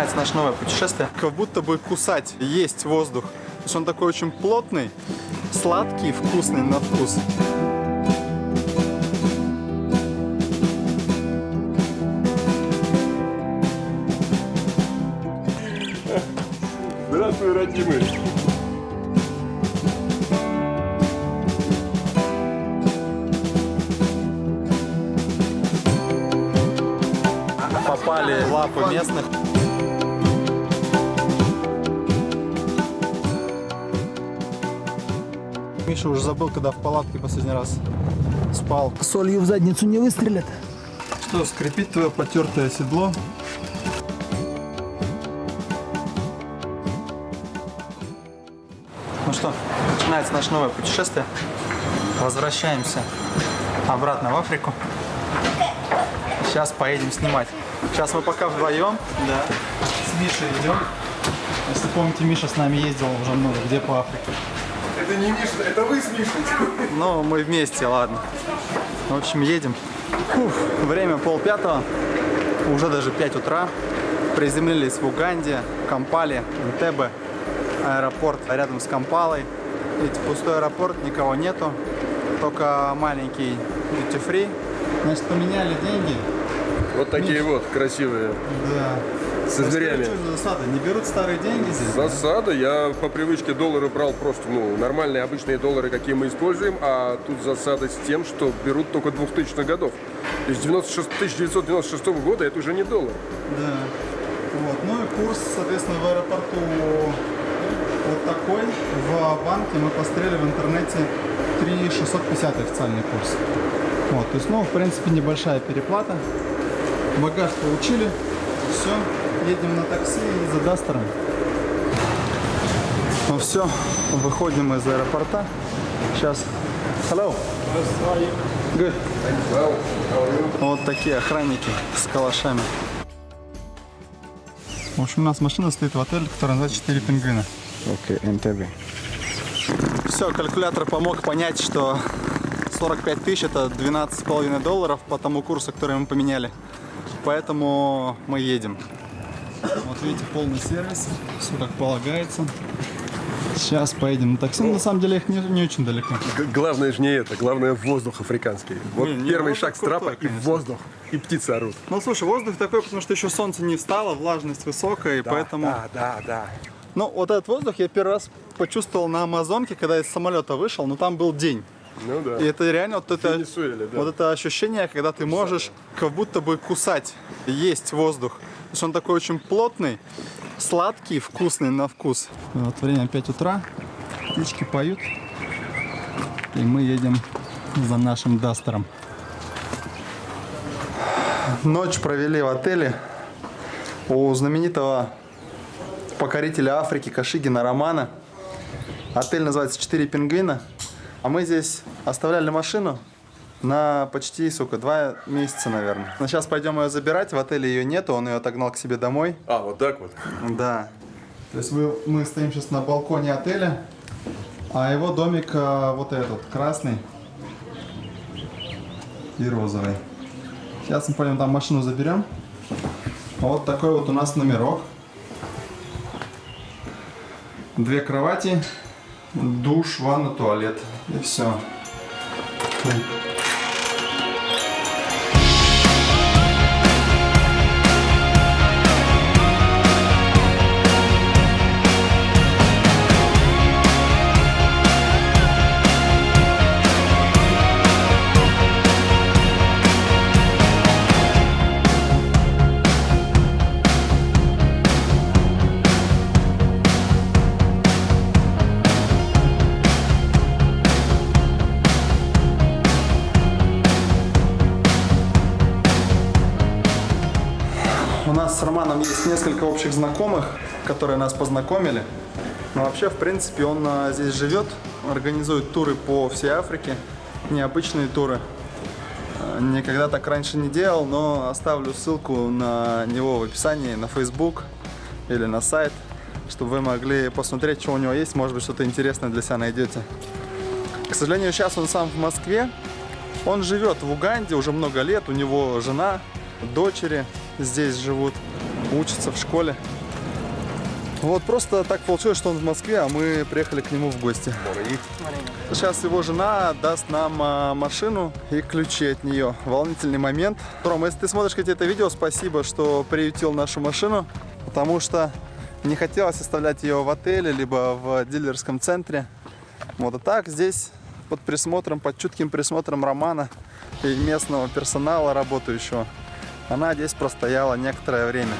начинается наше новое путешествие. Как будто бы кусать, есть воздух. То есть он такой очень плотный, сладкий, вкусный на вкус. Здравствуй, родимый. Попали в лапы местных. Миша уже забыл, когда в палатке последний раз спал. Солью в задницу не выстрелят. Что, скрипит твое потертое седло? Ну что, начинается наше новое путешествие. Возвращаемся обратно в Африку. Сейчас поедем снимать. Сейчас мы пока вдвоем. Да. С Мишей идем. Если помните, Миша с нами ездил уже много где по Африке. Это не Миша, это вы с Мишей. Ну, мы вместе, ладно. В общем, едем. Фух, время полпятого, уже даже 5 утра. Приземлились в Уганде, Кампале, Энтебе. Аэропорт рядом с Кампалой. Видите, пустой аэропорт, никого нету. Только маленький duty free. Значит, поменяли деньги. Вот такие вот красивые. Да. Со зверями. Расскажи, что за засада? Не берут старые деньги здесь? Засада. Я по привычке доллары брал просто, ну, нормальные обычные доллары, какие мы используем, а тут засада с тем, что берут только 2000-х годов. То есть 96, 1996 года это уже не доллар. Да. Вот. Ну и курс, соответственно, в аэропорту вот такой. В банке мы посмотрели в интернете 3650 официальный курс. Вот, то есть, ну, в принципе, небольшая переплата. Багаж получили. Все, едем на такси и за Дастером. Ну все, выходим из аэропорта. Сейчас. Hello. Good. Вот такие охранники с калашами. В общем, у нас машина стоит в отеле, который называется 4 пингвина. Окей, НТВ. Все, калькулятор помог понять, что 45 тысяч это 12,5 долларов по тому курсу, который мы поменяли. Поэтому мы едем. Вот видите, полный сервис, все как полагается. Сейчас поедем на такси. Ну, на самом деле их не, не очень далеко. Г- Главное же не это, главное воздух африканский. Вот Не, не, первый воздух шаг с трапа крутой, и воздух, и птицы орут. Ну слушай, воздух такой, потому что еще солнце не встало, влажность высокая, и поэтому. Да, да, да. Ну, вот этот воздух я первый раз почувствовал на Амазонке, когда из самолета вышел, но там был день. Ну да. И это реально вот это, да. вот это ощущение, когда ты можешь как будто бы кусать, есть воздух. То есть он такой очень плотный, сладкий, вкусный на вкус. Вот время 5 утра, птички поют, и мы едем за нашим Дастером. Ночь провели в отеле у знаменитого покорителя Африки Кашигина Романа. Отель называется «Четыре пингвина». А мы здесь оставляли машину на почти, сука, два месяца, наверное. Но сейчас пойдем ее забирать. В отеле ее нету, он ее отогнал к себе домой. А, вот так вот. Да. То есть мы, мы стоим сейчас на балконе отеля, а его домик а, вот этот, красный и розовый. Сейчас мы пойдем там машину заберем. Вот такой вот у нас номерок. Две кровати, душ, ванна, туалет. И все. У нас с Романом есть несколько общих знакомых, которые нас познакомили. Но вообще, в принципе, он а, здесь живет, организует туры по всей Африке, необычные туры. А, Никогда так раньше не делал, но оставлю ссылку на него в описании, на Facebook или на сайт, чтобы вы могли посмотреть, что у него есть, может быть, что-то интересное для себя найдете. К сожалению, сейчас он сам в Москве. Он живет в Уганде уже много лет, у него жена, дочери здесь живут. учится в школе. Вот просто так получилось, что он в Москве, а мы приехали к нему в гости. Сейчас его жена даст нам а, машину и ключи от нее. Волнительный момент. Ром, если ты смотришь это видео, спасибо, что приютил нашу машину, потому что не хотелось оставлять ее в отеле, либо в дилерском центре. Вот, а так здесь под присмотром, под чутким присмотром Романа и местного персонала работающего, она здесь простояла некоторое время.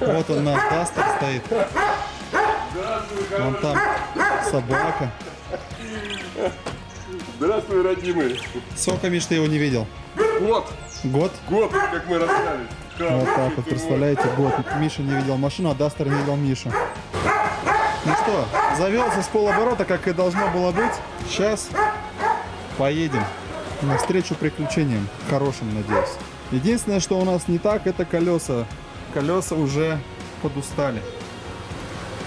Вот он наш Дастер стоит. Вон там собака. Здравствуй, родимый. Сколько, Миш, ты его не видел? Вот, Год? год, как мы расстались. Вот так вот, представляете, год. Миша не видел машину, а Дастер не видел Мишу. Ну что, завелся с полоборота, как и должно было быть. Сейчас поедем навстречу приключениям. Хорошим, надеюсь. Единственное, что у нас не так, это колеса. Колеса уже подустали.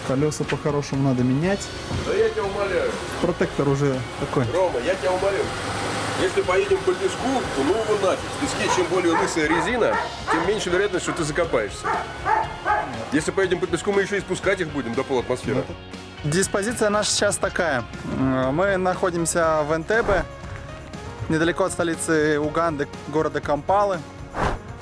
Колеса по-хорошему надо менять. Да я тебя умоляю. Протектор уже такой. Рома, я тебя умоляю. Если поедем по песку, то ну его нафиг. В песке чем более лысая резина, тем меньше вероятность, что ты закопаешься. Если поедем по песку, мы еще и спускать их будем до полатмосферы. Диспозиция наша сейчас такая. Мы находимся в Энтебе, недалеко от столицы Уганды, города Кампалы.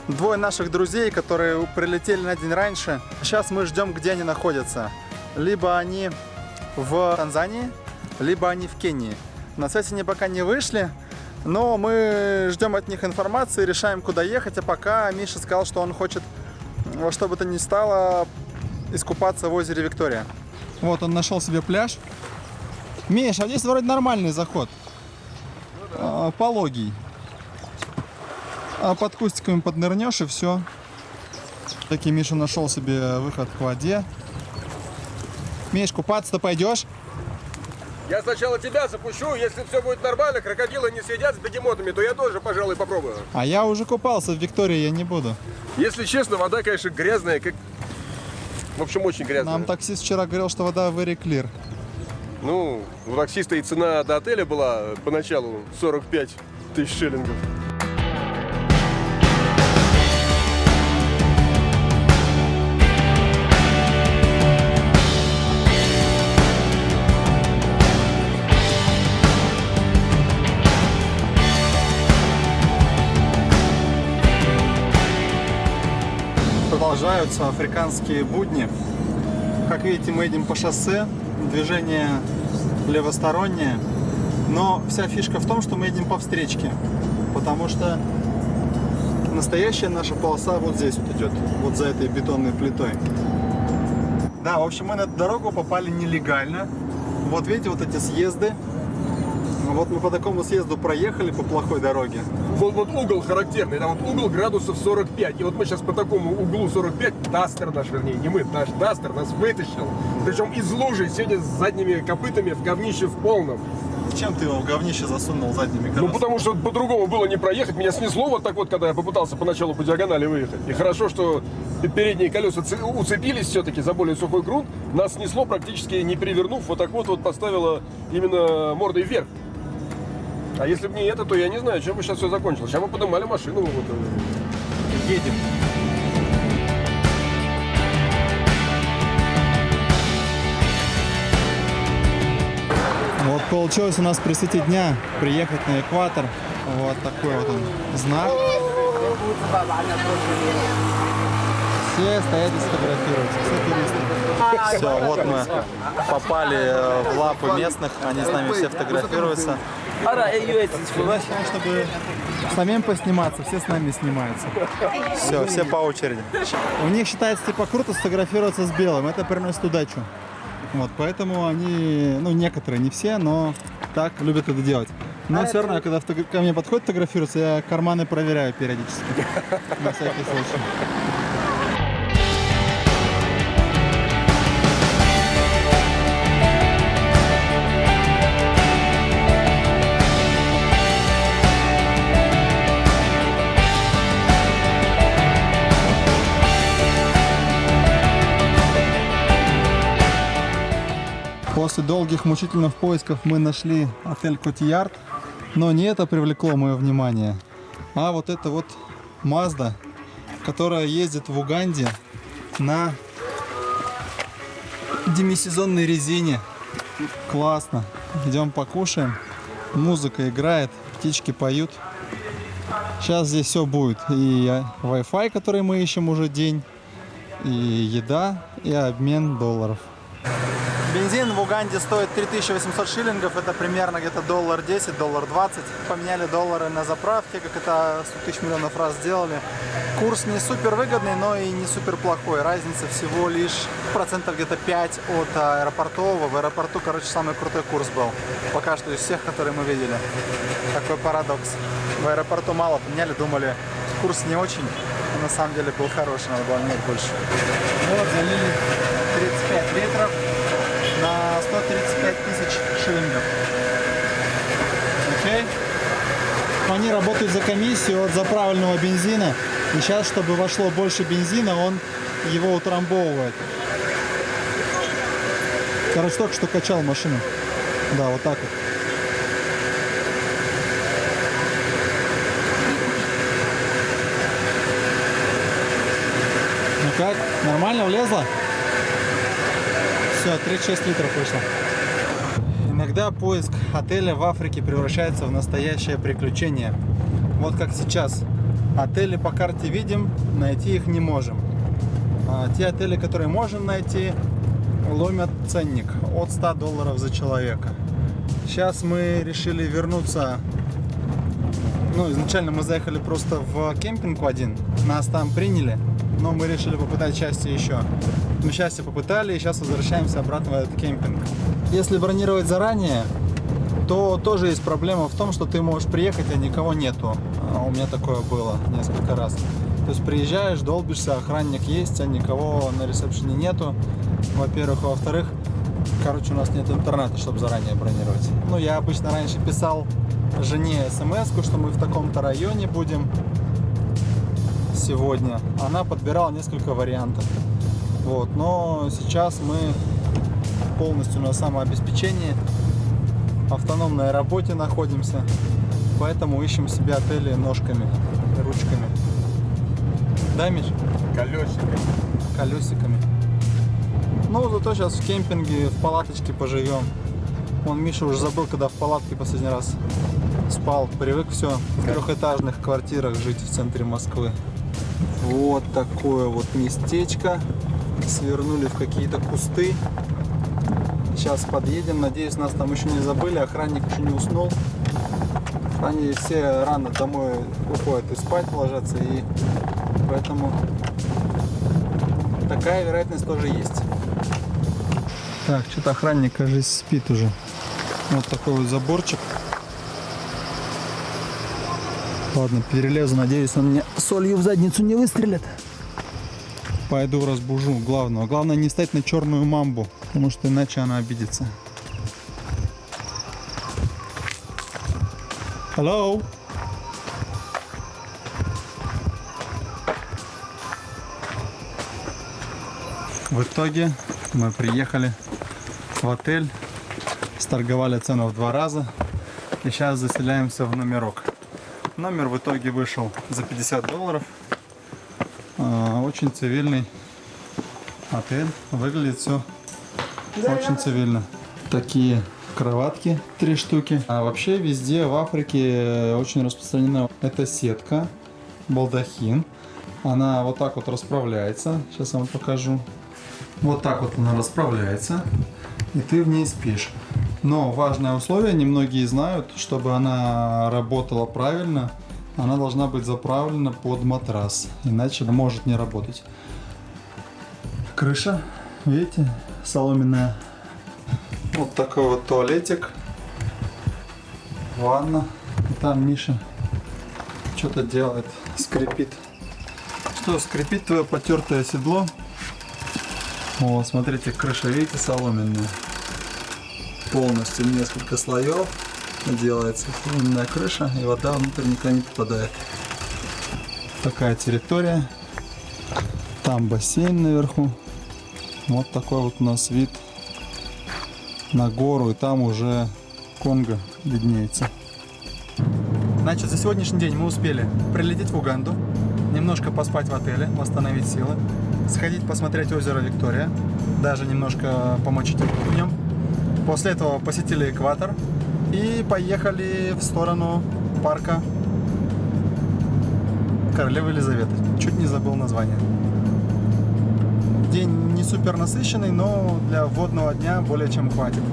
Двое наших друзей, которые прилетели на день раньше. Сейчас мы ждем, где они находятся. Либо они в Танзании, либо они в Кении. На связь они пока не вышли, но мы ждем от них информации, решаем, куда ехать. А пока Миша сказал, что он хочет во что бы то ни стало искупаться в озере Виктория. Вот он нашел себе пляж. Миш, а здесь вроде нормальный заход. А, пологий. А под кустиками поднырнешь и все. Таки Миша нашел себе выход к воде. Миш, купаться-то пойдешь? Я сначала тебя запущу, если все будет нормально, крокодилы не съедят с бегемотами, то я тоже, пожалуй, попробую. А я уже купался в Виктории, я не буду. Если честно, вода, конечно, грязная, как... В общем, очень грязная. Нам таксист вчера говорил, что вода very clear. Ну, у таксиста и цена до отеля была поначалу 45 тысяч шиллингов. Продолжаются африканские будни. Как видите, мы едем по шоссе, движение левостороннее. Но вся фишка в том, что мы едем по встречке. Потому что настоящая наша полоса вот здесь вот идет. Вот за этой бетонной плитой. Да, в общем, мы на эту дорогу попали нелегально. Вот видите, вот эти съезды. Вот мы по такому съезду проехали по плохой дороге. Вот, вот угол характерный, там вот угол градусов 45. И вот мы сейчас по такому углу 45, Дастер наш, вернее, не мы, наш Дастер нас вытащил. Причем из лужи, сидя с задними копытами в говнище в полном. Зачем ты его в говнище засунул задними Ну, колесами? потому что по-другому было не проехать. Меня снесло вот так вот, когда я попытался поначалу по диагонали выехать. И хорошо, что передние колеса уцепились все-таки за более сухой грунт. Нас снесло практически не перевернув. Вот так вот вот поставило именно мордой вверх. А если бы не это, то я не знаю, чем бы сейчас все закончилось. Сейчас бы поднимали машину. Вот, э. Едем. Вот получилось у нас при свете дня приехать на экватор. Вот такой вот он знак. Все стоят и сфотографируются, все туристы. Все, вот мы попали э, в лапы местных, они с нами все фотографируются. Чтобы самим посниматься, все с нами снимаются. Все, все по очереди. У них считается типа круто сфотографироваться с белым, это приносит удачу. Вот, поэтому они, ну некоторые, не все, но так любят это делать. Но все равно, когда ко мне подходят фотографироваться, я карманы проверяю периодически. На всякий случай. После долгих мучительных поисков мы нашли отель Котиярд. Но не это привлекло мое внимание, а вот это вот Мазда, которая ездит в Уганде на демисезонной резине. Классно. Идем покушаем. Музыка играет, птички поют. Сейчас здесь все будет. И Wi-Fi, который мы ищем уже день, и еда, и обмен долларов. Бензин в Уганде стоит 3800 шиллингов, это примерно где-то доллар 10, доллар 20. Поменяли доллары на заправке, как это 100 тысяч миллионов раз сделали. Курс не супер выгодный, но и не супер плохой. Разница всего лишь процентов где-то 5 от аэропортового. В аэропорту, короче, самый крутой курс был. Пока что из всех, которые мы видели. Такой парадокс. В аэропорту мало поменяли, думали, курс не очень. На самом деле был хороший, надо было менять больше. Вот, залили 35 литров на 135 тысяч шиллингов. Окей? Они работают за комиссию от заправленного бензина. И сейчас, чтобы вошло больше бензина, он его утрамбовывает. Короче, только что качал машину. Да, вот так вот. Ну как? Нормально влезла? Все, 36 литров вышло. Иногда поиск отеля в Африке превращается в настоящее приключение. Вот как сейчас. Отели по карте видим, найти их не можем. А те отели, которые можем найти, ломят ценник от 100 долларов за человека. Сейчас мы решили вернуться. Ну, изначально мы заехали просто в кемпинг один. Нас там приняли, но мы решили попытать счастье еще. Мы счастье попытали и сейчас возвращаемся обратно в этот кемпинг. Если бронировать заранее, то тоже есть проблема в том, что ты можешь приехать, а никого нету. А у меня такое было несколько раз. То есть приезжаешь, долбишься, охранник есть, а никого на ресепшене нету. Во-первых, во-вторых, короче, у нас нет интернета, чтобы заранее бронировать. Ну, я обычно раньше писал жене смс что мы в таком-то районе будем сегодня. Она подбирала несколько вариантов. Вот, но сейчас мы полностью на самообеспечении, автономной работе находимся, поэтому ищем себе отели ножками, ручками. Да, Миш? Колесиками. Колесиками. Ну, зато сейчас в кемпинге, в палаточке поживем. Он Миша уже забыл, когда в палатке последний раз спал. Привык все в трехэтажных квартирах жить в центре Москвы. Вот такое вот местечко. Свернули в какие-то кусты. Сейчас подъедем. Надеюсь, нас там еще не забыли. Охранник еще не уснул. Они все рано домой уходят и спать ложатся. И поэтому такая вероятность тоже есть. Так, что-то охранник, кажется, спит уже. Вот такой вот заборчик. Ладно, перелезу. Надеюсь, он мне солью в задницу не выстрелит. Пойду разбужу главного. Главное не стать на черную мамбу, потому что иначе она обидится. Hello? В итоге мы приехали в отель, сторговали цену в два раза и сейчас заселяемся в номерок. Номер в итоге вышел за 50 долларов. Очень цивильный отель. Выглядит все очень цивильно. Такие кроватки, три штуки. А вообще везде в Африке очень распространена эта сетка, балдахин. Она вот так вот расправляется. Сейчас я вам покажу. Вот так вот она расправляется. И ты в ней спишь. Но важное условие, немногие знают, чтобы она работала правильно, она должна быть заправлена под матрас, иначе она может не работать. Крыша, видите, соломенная. Вот такой вот туалетик, ванна. И там Миша что-то делает, скрипит. Что, скрипит твое потертое седло? О, смотрите, крыша, видите, соломенная полностью несколько слоев делается именно крыша и вода внутрь никогда не попадает такая территория там бассейн наверху вот такой вот у нас вид на гору, и там уже Конго виднеется. Значит, за сегодняшний день мы успели прилететь в Уганду, немножко поспать в отеле, восстановить силы, сходить посмотреть озеро Виктория, даже немножко помочить в нем. После этого посетили экватор и поехали в сторону парка Королевы Елизаветы. Чуть не забыл название. День не супер насыщенный, но для водного дня более чем хватит.